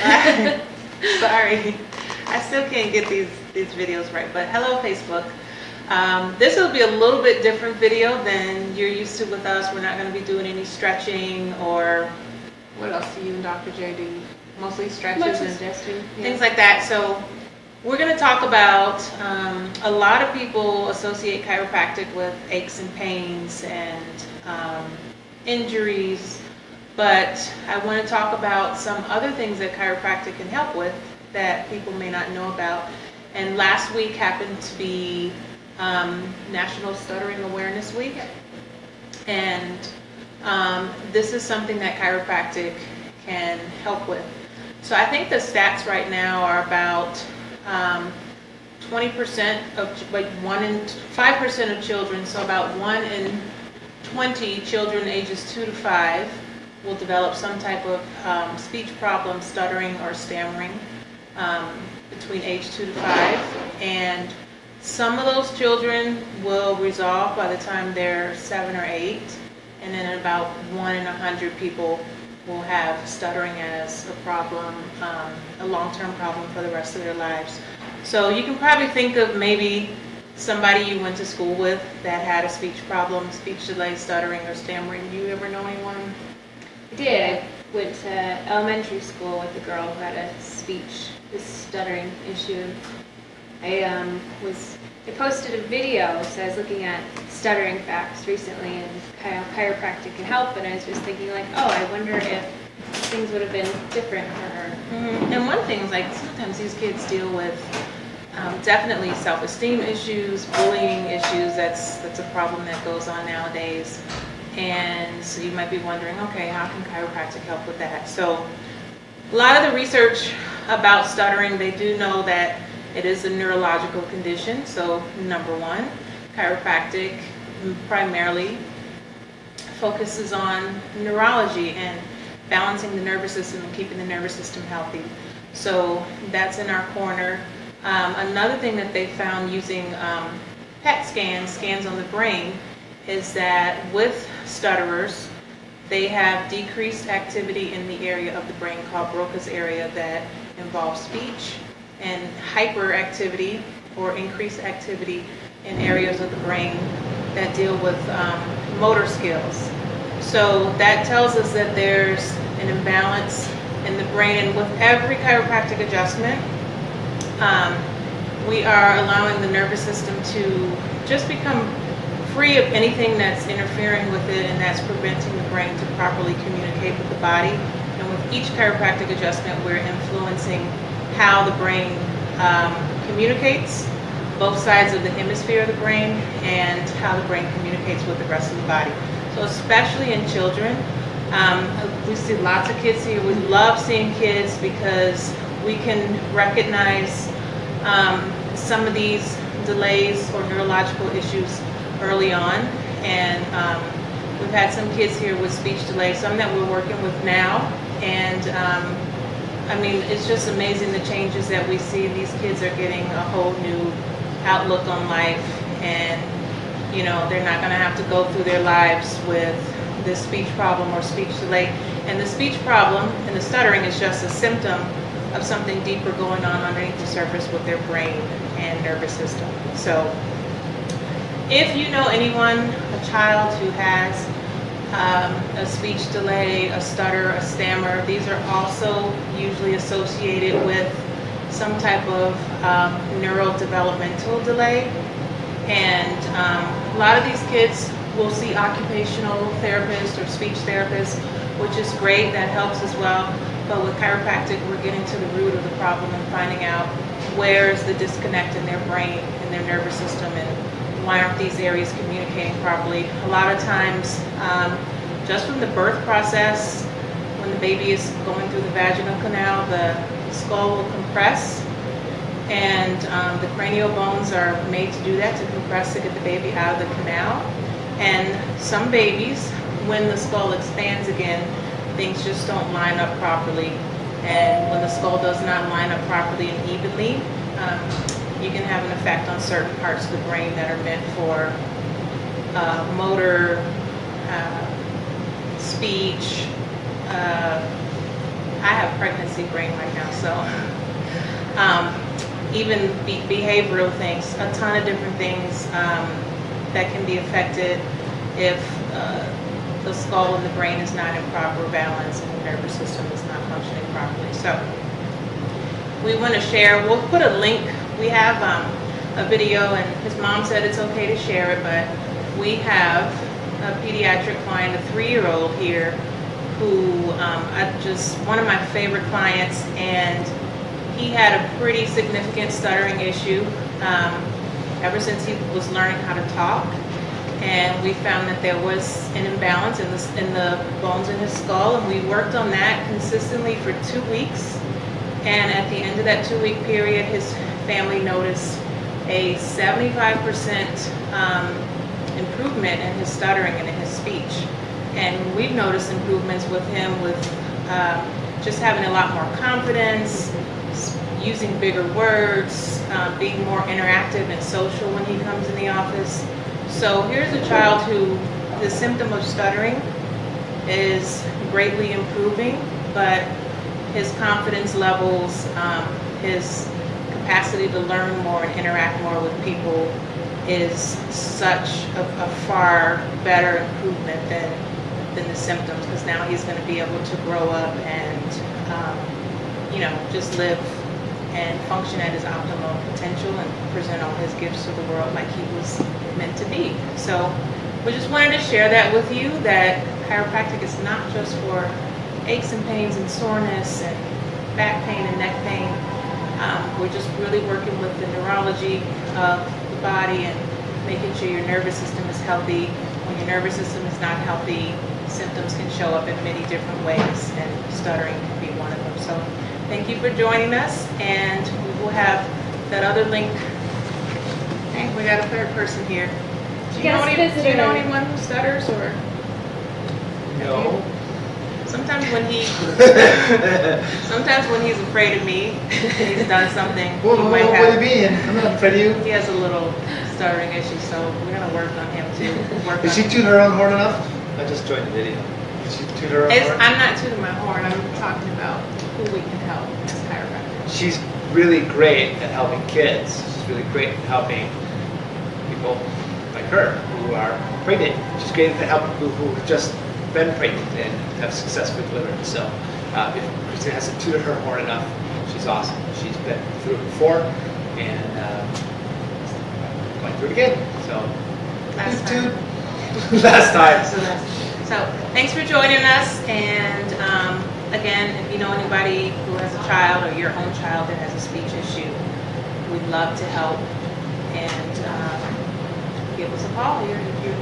Sorry, I still can't get these, these videos right, but hello Facebook. Um, this will be a little bit different video than you're used to with us. We're not gonna be doing any stretching or, what else do you and Dr. J do? Mostly stretches Much and suggesting. things like that. So we're going to talk about um, a lot of people associate chiropractic with aches and pains and um, injuries, but I want to talk about some other things that chiropractic can help with that people may not know about. And last week happened to be um, National Stuttering Awareness Week, and um, this is something that chiropractic can help with. So I think the stats right now are about um, 20% of, like one in, 5% of children, so about one in 20 children ages two to five will develop some type of um, speech problem, stuttering or stammering um, between age two to five. And some of those children will resolve by the time they're seven or eight. And then about one in a hundred people will have stuttering as a problem, um, a long-term problem for the rest of their lives. So you can probably think of maybe somebody you went to school with that had a speech problem, speech delay, stuttering, or stammering. Do you ever know anyone? I did. I went to elementary school with a girl who had a speech, this stuttering issue. I um, was, I posted a video, so I was looking at stuttering facts recently and how chiropractic can help, and I was just thinking like, oh, I wonder if things would have been different for her. Mhm. And one thing is like sometimes these kids deal with um, definitely self-esteem issues, bullying issues. That's that's a problem that goes on nowadays. And so you might be wondering, okay, how can chiropractic help with that? So a lot of the research about stuttering, they do know that it is a neurological condition. So number one, chiropractic primarily focuses on neurology and balancing the nervous system and keeping the nervous system healthy. So that's in our corner. Um, another thing that they found using um, PET scans, scans on the brain, is that with stutterers, they have decreased activity in the area of the brain called Broca's area that involves speech and hyperactivity or increased activity in areas of the brain that deal with um, motor skills. So that tells us that there's an imbalance in the brain, and with every chiropractic adjustment, um, we are allowing the nervous system to just become free of anything that's interfering with it and that's preventing the brain to properly communicate with the body. And with each chiropractic adjustment, we're influencing how the brain um, communicates, both sides of the hemisphere of the brain, and how the brain communicates with the rest of the body. So especially in children, um, we see lots of kids here. We love seeing kids because we can recognize um, some of these delays or neurological issues early on. And um, we've had some kids here with speech delay, some that we're working with now. And um, I mean, it's just amazing the changes that we see. These kids are getting a whole new outlook on life and you know, they're not going to have to go through their lives with this speech problem or speech delay. And the speech problem and the stuttering is just a symptom of something deeper going on underneath the surface with their brain and nervous system. So if you know anyone, a child who has um, a speech delay, a stutter, a stammer, these are also usually associated with some type of um, neurodevelopmental delay. And um, a lot of these kids will see occupational therapists or speech therapists, which is great, that helps as well. But with chiropractic, we're getting to the root of the problem and finding out where is the disconnect in their brain and their nervous system and why aren't these areas communicating properly. A lot of times, um, just from the birth process, when the baby is going through the vaginal canal, the skull will compress and um, the cranial bones are made to do that, to compress to get the baby out of the canal. And some babies, when the skull expands again, things just don't line up properly. And when the skull does not line up properly and evenly, um, you can have an effect on certain parts of the brain that are meant for uh, motor, uh, speech, uh, I have pregnancy brain right now, so, um, even be- behavioral things, a ton of different things, um, that can be affected if, uh, the skull and the brain is not in proper balance and the nervous system is not functioning properly. So, we want to share, we'll put a link, we have, um, a video and his mom said it's okay to share it, but we have a pediatric client, a three-year-old here, who, um, I just, one of my favorite clients, and he had a pretty significant stuttering issue, um, ever since he was learning how to talk. And we found that there was an imbalance in the, in the bones in his skull, and we worked on that consistently for two weeks. And at the end of that two-week period, his family noticed a 75% um, improvement in his stuttering and in his speech. And we've noticed improvements with him with um, just having a lot more confidence, using bigger words, uh, being more interactive and social when he comes in the office. So here's a child who the symptom of stuttering is greatly improving, but his confidence levels, um, his capacity to learn more and interact more with people is such a, a far better improvement than, than the symptoms, because now he's gonna be able to grow up and, um, you know, just live and function at his optimal potential and present all his gifts to the world like he was meant to be. So we just wanted to share that with you, that chiropractic is not just for aches and pains and soreness and back pain and neck pain. Um, we're just really working with the neurology of the body and making sure your nervous system is healthy. When your nervous system is not healthy, symptoms can show up in many different ways, and stuttering can be one of them. So thank you for joining us, and we will have that other link. We got a third person here. Do you, know any, do you know anyone who stutters, or. Sometimes when he Sometimes when he's afraid of me, he's done something. Whoa, he might what do you? I'm not afraid of you. he has a little stuttering issue, so we're gonna work on him too. Work Did she toot her own horn enough? I just joined the video. Did she toot her own It's, horn? I'm not tooting my horn. I'm talking about who we can help as chiropractors. She's really great at helping kids. She's really great at helping people like her who are pregnant. She's great at helping people who have just been pregnant and have successfully delivered. So uh, if Christina hasn't tooted her horn enough, she's awesome. She's been through it before and uh, going through it again. So Last time. Last time. So that's, so thanks for joining us. And um, again, if you know anybody who has a child or your own child that has a speech issue, we'd love to help. And um, give us a call. You're, you're